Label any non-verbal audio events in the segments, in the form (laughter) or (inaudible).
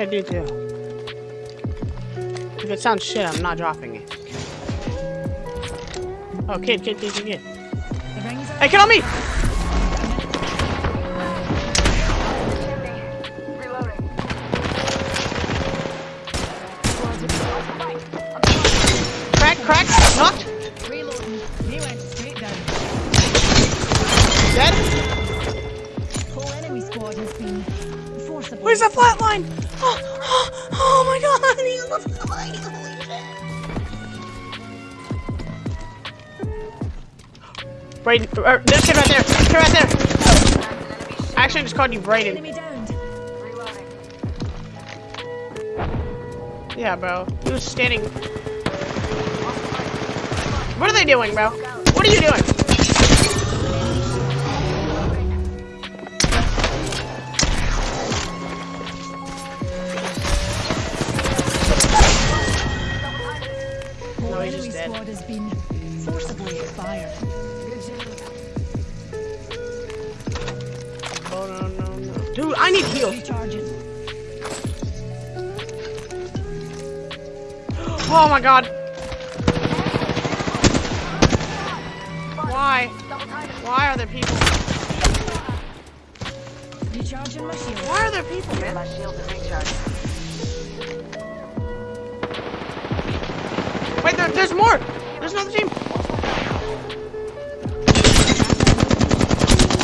I do too. If it sounds shit, I'm not dropping it. Oh, kid, kid, kid, kid, kid. Hey, on me! Crack, crack, knocked. Reloading. He went straight down. Dead. Where's the flatline? (gasps) Oh, oh, (gasps) oh my god, (laughs) he's on the flatline. Holy shit. Brayden, er, there's kid right there. Kid right there. I actually, just called you Brayden. Yeah, bro. He was standing. What are they doing, bro? What are you doing? Been forcibly expired. Oh, no, no, no. Dude, I need heal. Oh my god. Why? Why are there people? Recharging my shield. Why are there people, man? My shield is recharged. Wait, there, there's more. There's another team.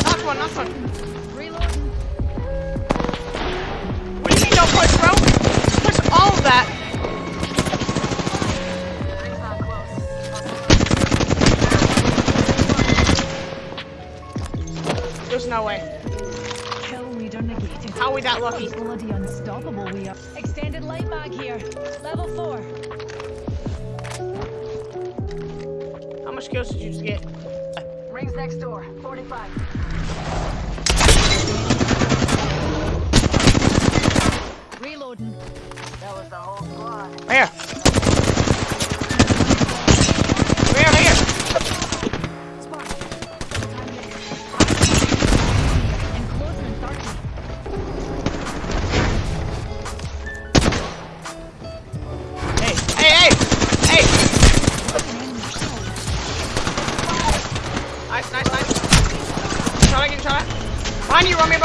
Knock one, knock one. Reloading. What do you mean don't push, bro? Push all of that. There's no way. How are we that lucky? Bloody unstoppable we are. Extended light mag here. Level 4. Much kills did you just get? Ring's next door. 45. Reloading. That was the whole squad. Right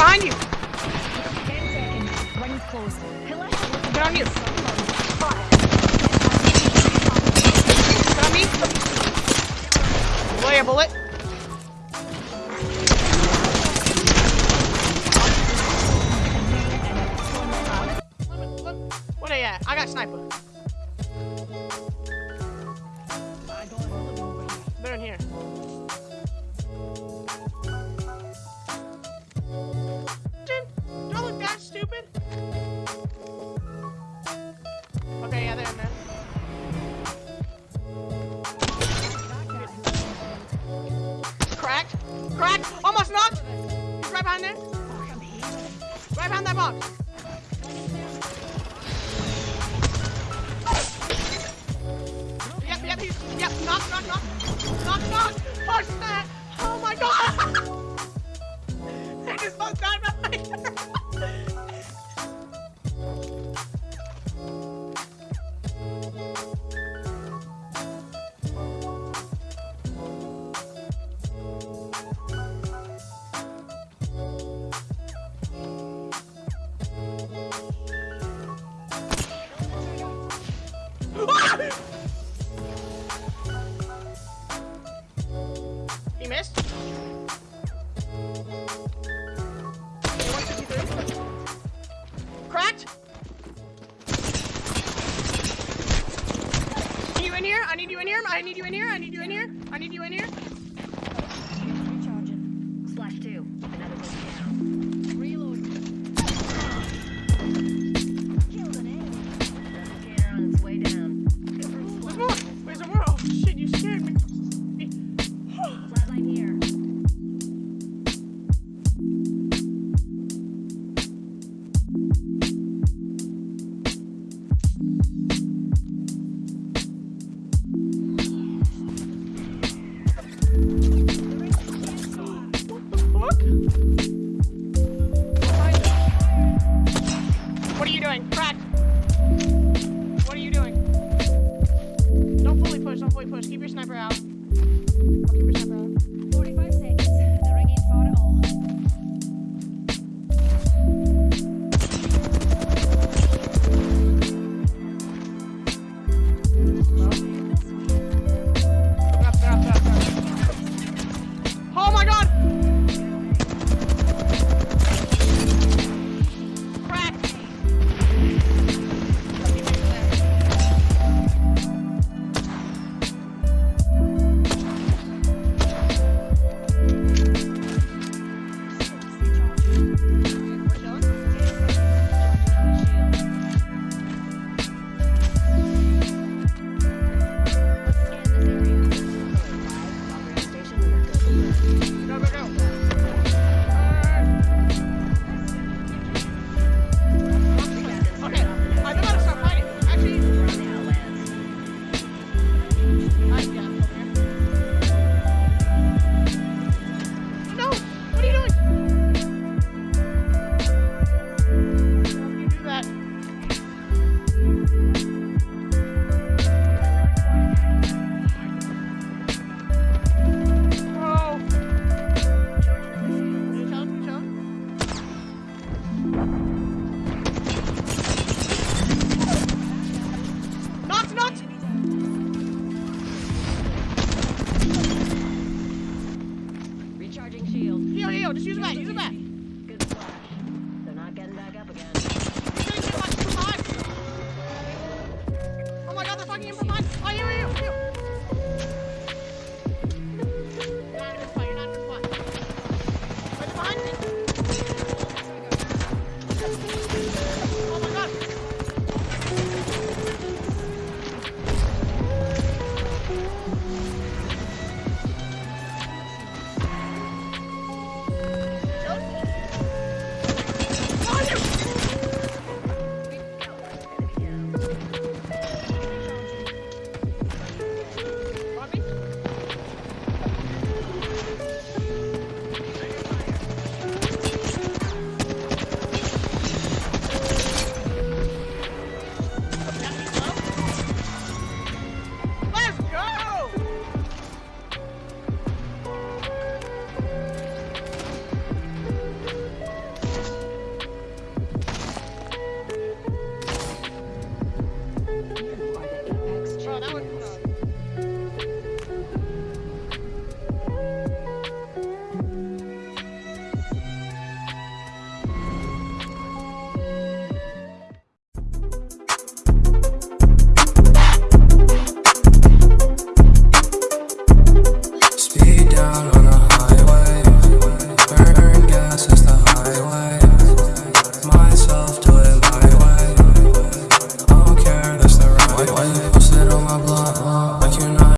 Behind you. 10 seconds. Closed. Get on me. Lay a bullet. What are you at? I got sniper. Right He missed. Cracked. Need you in here? I need you in here. I need you in here. I need you in here. I need you in here. Recharging. Slash two. Another one